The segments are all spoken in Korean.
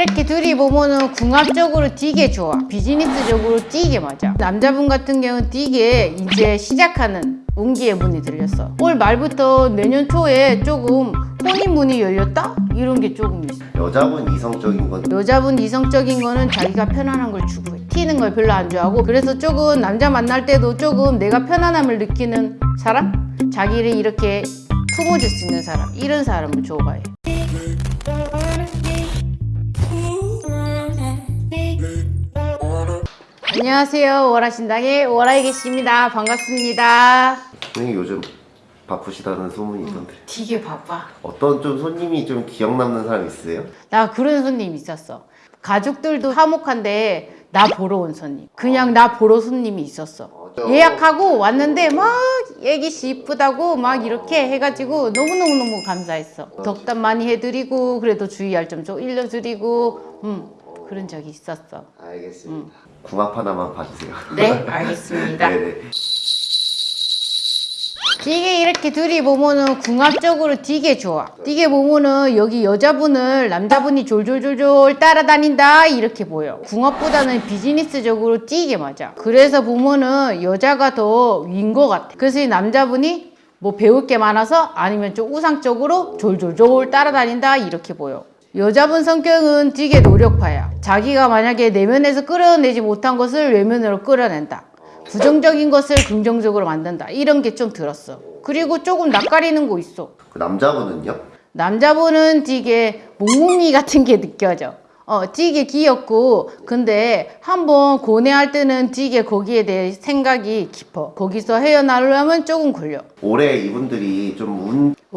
이렇게 둘이 보면은 궁합적으로 되게 좋아. 비즈니스적으로 되게 맞아. 남자분 같은 경우는 되게 이제 시작하는 운기의 문이 들렸어. 올 말부터 내년 초에 조금 혼인 문이 열렸다? 이런 게 조금 있어. 여자분 이성적인 건 여자분 이성적인 거는 자기가 편안한 걸 추구해. 튀는 걸 별로 안 좋아하고 그래서 조금 남자 만날 때도 조금 내가 편안함을 느끼는 사람? 자기를 이렇게 품어줄 수 있는 사람 이런 사람을 좋아해. 안녕하세요. 월화신당의 월화에 계십니다. 반갑습니다. 선생님 요즘 바쁘시다는 소문이 있던데 되게 바빠. 어떤 좀 손님이 좀 기억 남는 사람 있으세요? 나 그런 손님 있었어. 가족들도 화목한데 나 보러 온 손님. 그냥 나 보러 손님이 있었어. 예약하고 왔는데 막 애기씨 이쁘다고 막 이렇게 해가지고 너무너무너무 감사했어. 덕담 많이 해드리고 그래도 주의할 점 좀 일러드리고 음, 그런 적이 있었어. 알겠습니다 궁합 하나만 봐주세요 네, 알겠습니다. 네네 되게 이렇게 둘이 보면은 궁합적으로 되게 좋아. 되게 보면은 여기 여자분을 남자분이 졸졸졸졸 따라다닌다 이렇게 보여. 궁합보다는 비즈니스적으로 되게 맞아. 그래서 보면은 여자가 더 위인 것 같아. 그래서 이 남자분이 뭐 배울 게 많아서 아니면 좀 우상적으로 졸졸졸 따라다닌다 이렇게 보여. 여자분 성격은 되게 노력파야. 자기가 만약에 내면에서 끌어내지 못한 것을 외면으로 끌어낸다. 부정적인 것을 긍정적으로 만든다. 이런 게 좀 들었어. 그리고 조금 낯가리는 거 있어. 그 남자분은요? 남자분은 되게 몽몽이 같은 게 느껴져. 어, 되게 귀엽고, 근데 한번 고뇌할 때는 되게 거기에 대해 생각이 깊어. 거기서 헤어나려면 조금 걸려. 올해 이분들이 좀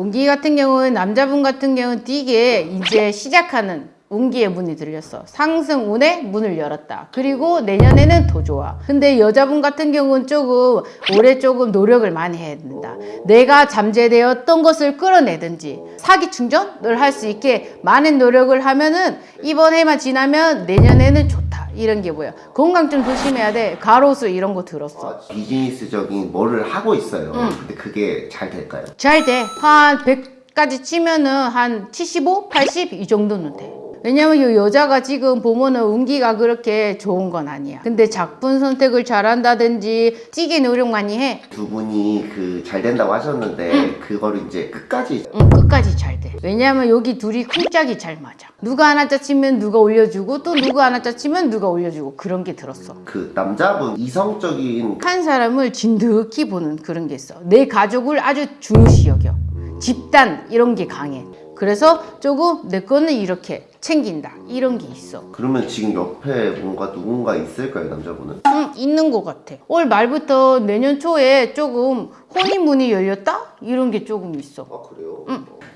운 운기 같은 경우는 남자분 같은 경우는 되게 이제 시작하는 운기의 문이 들렸어. 상승 운의 문을 열었다. 그리고 내년에는 더 좋아. 근데 여자분 같은 경우는 조금 올해 조금 노력을 많이 해야 된다. 내가 잠재되었던 것을 끌어내든지 사기 충전을 할 수 있게 많은 노력을 하면은 이번 해만 지나면 내년에는 좋다. 이런 게 뭐야. 건강 좀 조심해야 돼. 가로수 이런 거 들었어. 비즈니스적인 뭐를 하고 있어요 근데 그게 잘 될까요? 잘 돼. 한 100까지 치면은 한 75, 80 이 정도는 돼. 왜냐면 이 여자가 지금 보면은 운기가 그렇게 좋은 건 아니야. 근데 작품 선택을 잘한다든지 찌개 노력 많이 해. 두 분이 그 잘 된다고 하셨는데 그거를 이제 끝까지 응, 끝까지 잘 돼. 왜냐면 여기 둘이 쿵짝이 잘 맞아. 누가 하나 짜치면 누가 올려주고 또 누가 하나 짜치면 누가 올려주고 그런 게 들었어. 그 남자분 이성적인 한 사람을 진득히 보는 그런 게 있어. 내 가족을 아주 중요시 여겨. 집단 이런 게 강해. 그래서 조금 내 거는 이렇게 챙긴다 이런 게 있어. 그러면 지금 옆에 뭔가 누군가 있을까요 남자분은? 응, 있는 것 같아. 올 말부터 내년 초에 조금 혼인 문이 열렸다 이런 게 조금 있어. 아 그래요?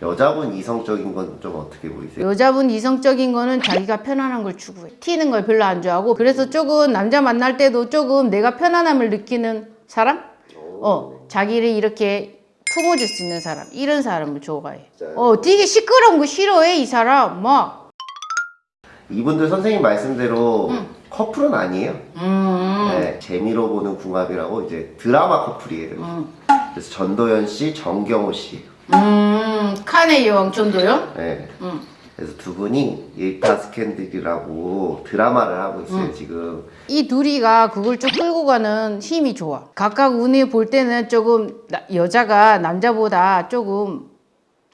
여자분 이성적인 건 좀 어떻게 보이세요? 여자분 이성적인 거는 자기가 편안한 걸 추구해. 튀는 걸 별로 안 좋아하고 그래서 조금 남자 만날 때도 조금 내가 편안함을 느끼는 사람? 어, 자기를 이렇게 품어줄 수 있는 사람 이런 사람을 좋아해. 어, 되게 시끄러운 거 싫어해 이 사람 막. 이분들 선생님 말씀대로 커플은 아니에요. 음, 네, 재미로 보는 궁합이라고 이제 드라마 커플이에요. 음, 그래서 전도연 씨, 정경호 씨. 음, 칸의 여왕 전도요? 네. 음. 그래서 두 분이 일타 스캔들이라고 드라마를 하고 있어요 지금. 이 둘이가 그걸 쭉 끌고 가는 힘이 좋아. 각각 운이 볼 때는 조금 나- 여자가 남자보다 조금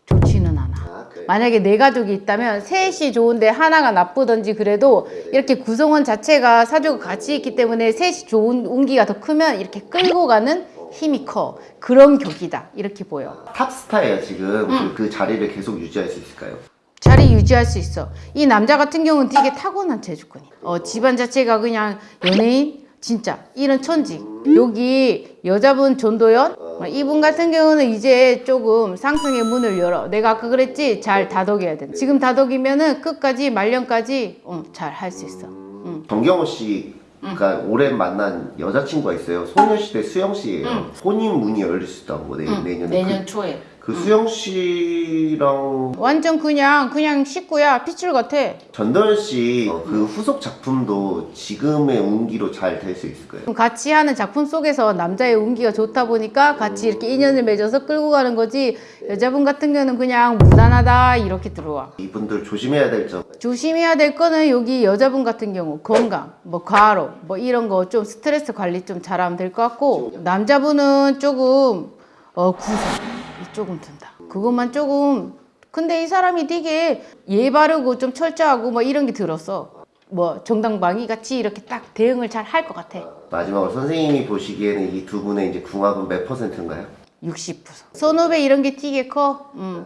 좋지는 않아. 아, 그래. 만약에 네 가족이 있다면 셋이 좋은데 하나가 나쁘던지 그래도 이렇게 구성원 자체가 사주가 같이 있기 때문에 셋이 좋은 운기가 더 크면 이렇게 끌고 가는 힘이 커. 그런 격이다. 이렇게 보여. 탑스타예요 지금. 그, 그 자리를 계속 유지할 수 있을까요? 자리 유지할 수 있어. 이 남자 같은 경우는 되게 타고난 재주권이야. 어, 집안 자체가 그냥 연예인? 진짜 이런 천직. 여기 여자분 전도연? 어, 이분 같은 경우는 이제 조금 상승의 문을 열어. 내가 아까 그랬지? 잘 다독여야 돼. 지금 다독이면은 끝까지 말년까지 어, 잘 할 수 있어. 응. 정경호 씨가 올해 만난 여자친구가 있어요. 소녀시대 수영 씨예요. 혼인 문이 열릴 수 있다고 내, 응, 내년에. 내년 그, 초에. 그 수영 씨랑 완전 그냥 그냥 식구야 피줄 같아. 전도연 씨그 후속 작품도 지금의 운기로 잘 될 수 있을까요? 같이 하는 작품 속에서 남자의 운기가 좋다 보니까 같이 이렇게 인연을 맺어서 끌고 가는 거지 여자분 같은 경우는 그냥 무난하다 이렇게 들어와 이분들 조심해야 될 점. 조심해야 될 거는 여기 여자분 같은 경우 건강 뭐 과로 뭐 이런 거 좀 스트레스 관리 좀 잘하면 될 것 같고 남자분은 조금 어 구성 이 조금 든다 그것만 조금 근데 이 사람이 되게 예 바르고 좀 철저하고 뭐 이런 게 들었어 뭐 정당방위 같이 이렇게 딱 대응을 잘 할 것 같아 마지막으로 선생님이 보시기에는 이 두 분의 이제 궁합은 몇 퍼센트인가요? 60% 선후배 이런 게 되게 커 음.